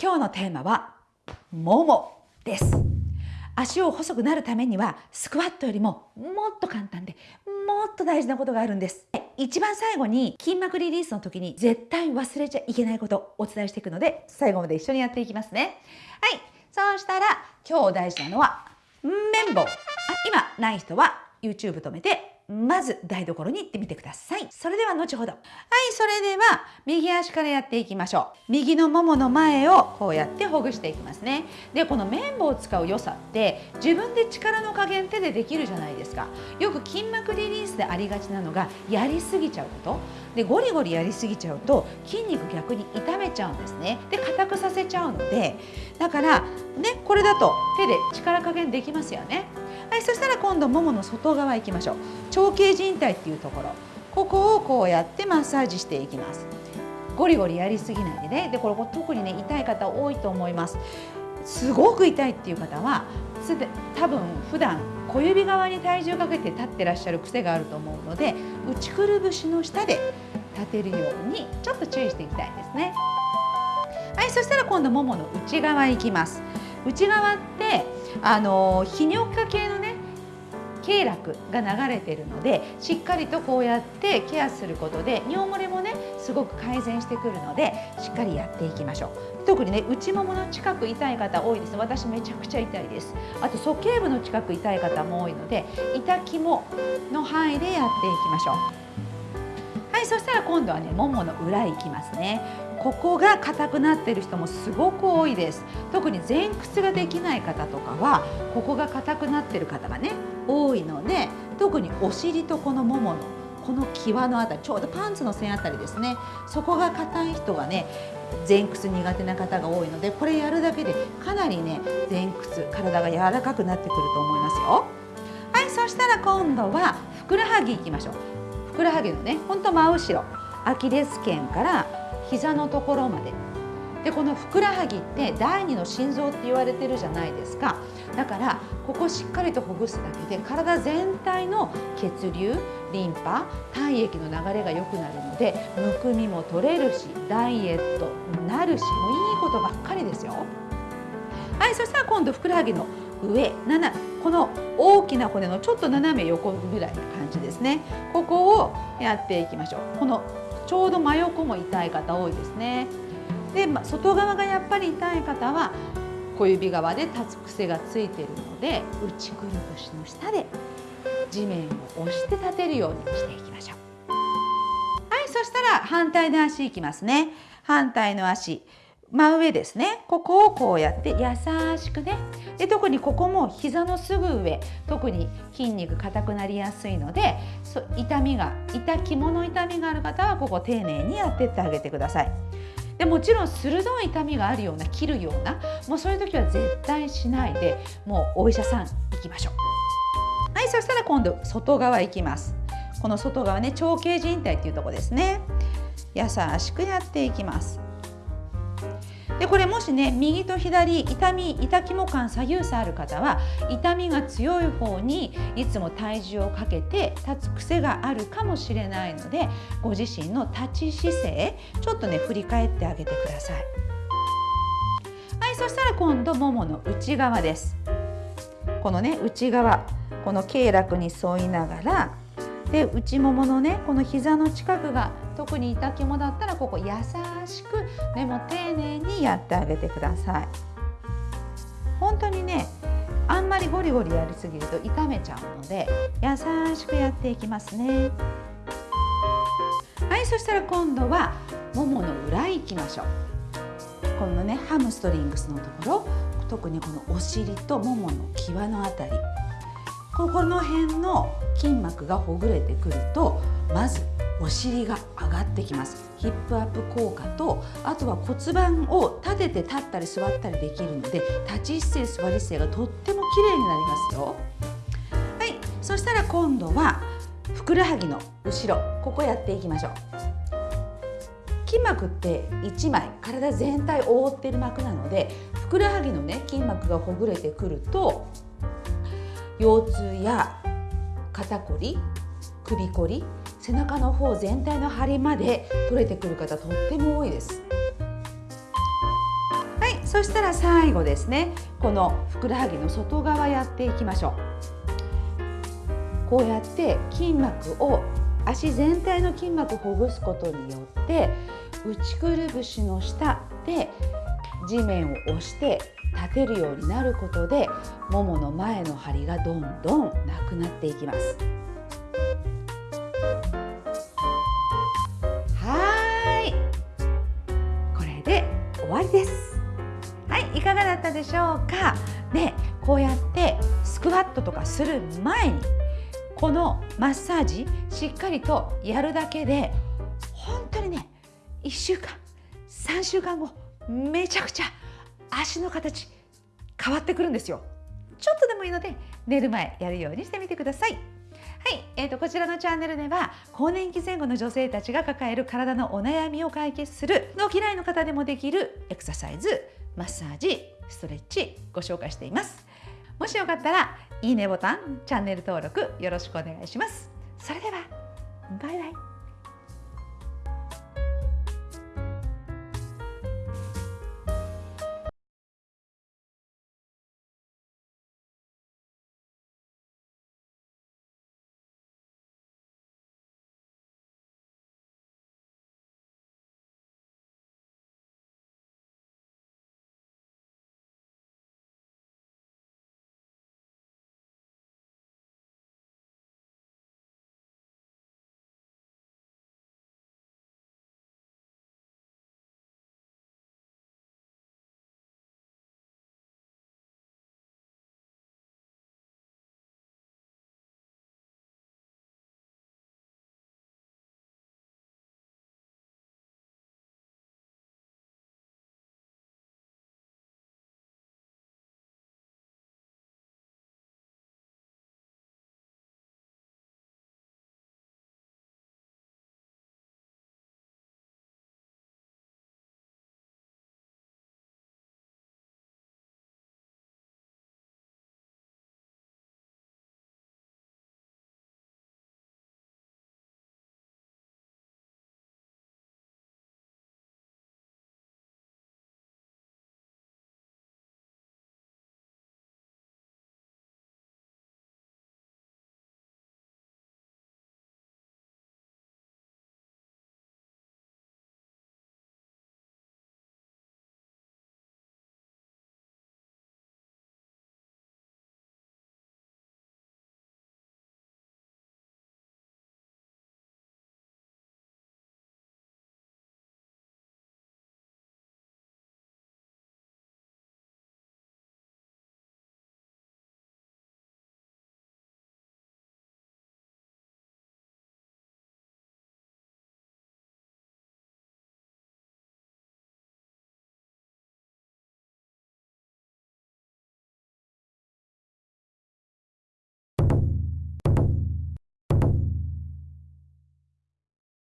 今日のテーマはももです。足を細くなるためにはスクワットよりももっと簡単でもっと大事なことがあるんです。一番最後に筋膜リリースの時に絶対忘れちゃいけないことお伝えしていくので最後まで一緒にやっていきますね。はい。そうしたら今日大事なのは綿棒。あ今ない人は YouTube 止めてまず台所に行ってみてください。それでは後ほど。はい、それでは右足からやっていきましょう。右のももの前をこうやってほぐしていきますね。で、この綿棒を使う良さって自分で力の加減手でできるじゃないですか。よく筋膜リリースでありがちなのがやりすぎちゃうこと。で、ゴリゴリやりすぎちゃうと筋肉逆に痛めちゃうんですね。で、硬くさせちゃうので、だからね、これだと手で力加減できますよね。はい、そしたら今度ももの外側行きましょう。長径靭帯っていうところ。ここをこうやってマッサージしていきます。ゴリゴリやりすぎないでね。でこれ特にね痛い方多いと思います。すごく痛いっていう方はすで多分普段小指側に体重かけて立ってらっしゃる癖があると思うので内くるぶしの下で立てるようにちょっと注意していきたいんですね。はいそしたら今度ももの内側行きます。内側ってあの泌尿器科系のね経絡が流れてるのでしっかりとこうやってケアすることで尿漏れもねすごく改善してくるのでしっかりやっていきましょう。特にね内ももの近く痛い方多いです。私めちゃくちゃ痛いです。あと鼠径部の近く痛い方も多いので痛肝の範囲でやっていきましょう。はいそしたら今度はねももの裏行きますね。ここが硬くなってる人もすごく多いです。特に前屈ができない方とかはここが硬くなってる方がね多いので特にお尻とこのもものこの際のあたりちょうどパンツの線あたりですね。そこが硬い人がね前屈苦手な方が多いのでこれやるだけでかなりね前屈体が柔らかくなってくると思いますよ。はいそしたら今度はふくらはぎいきましょう。ふくらはぎのねほんと真後ろアキレス腱から膝のところまで。でこのふくらはぎって第二の心臓って言われてるじゃないですか。だからここしっかりとほぐすだけで体全体の血流リンパ体液の流れが良くなるのでむくみも取れるしダイエットになるしもういいことばっかりですよ。はいそしたら今度ふくらはぎの上7この大きな骨のちょっと斜め横ぐらいな感じですね。ここをやっていきましょう。このちょうど真横も痛い方多いですね。で、ま、外側がやっぱり痛い方は小指側で立つ癖がついているので内くるぶしの下で地面を押して立てるようにしていきましょう。はいそしたら反対の足いきますね。反対の足真上ですね。ここをこうやって優しくねで特にここも膝のすぐ上特に筋肉硬くなりやすいので痛みが痛肝の痛みがある方はここ丁寧にやってってあげてください。でもちろん鋭い痛みがあるような切るようなもうそういう時は絶対しないでもうお医者さん行きましょう。はいそしたら今度外側行きます。この外側ね長径靭帯っていうとこですね。優しくやっていきます。でこれもしね右と左痛み痛肝感左右差ある方は痛みが強い方にいつも体重をかけて立つ癖があるかもしれないのでご自身の立ち姿勢ちょっとね振り返ってあげてください。はいそしたら今度ももの内側です。このね内側この経絡に沿いながらで内もものねこの膝の近くが特に痛肝だったらここ優しく目も丁寧にやってあげてください。本当にねあんまりゴリゴリやりすぎると痛めちゃうので優しくやっていきますね。はいそしたら今度はももの裏行きましょう。このねハムストリングスのところ特にこのお尻とももの際のあたり。ここの辺の筋膜がほぐれてくるとまずお尻が上がってきます。ヒップアップ効果とあとは骨盤を立てて立ったり座ったりできるので立ち姿勢座り姿勢がとっても綺麗になりますよ。はい。そしたら今度はふくらはぎの後ろ。ここやっていきましょう。筋膜って1枚体全体を覆っている膜なのでふくらはぎのね筋膜がほぐれてくると腰痛や肩こり首こり背中の方全体の張りまで取れてくる方とっても多いです。はいそしたら最後ですね。このふくらはぎの外側やっていきましょう。こうやって筋膜を足全体の筋膜をほぐすことによって内くるぶしの下で地面を押して立てるようになることでももの前の張りがどんどんなくなっていきます。はい。これで終わりです。はいいかがだったでしょうか？でこうやってスクワットとかする前にこのマッサージしっかりとやるだけで本当にね1週間3週間後めちゃくちゃ足の形変わってくるんですよ。ちょっとでもいいので寝る前やるようにしてみてください。はい、えーと、こちらのチャンネルでは更年期前後の女性たちが抱える体のお悩みを解決するの嫌いの方でもできるエクササイズマッサージストレッチご紹介しています。もしよかったらいいねボタンチャンネル登録よろしくお願いします。それではバイバイ。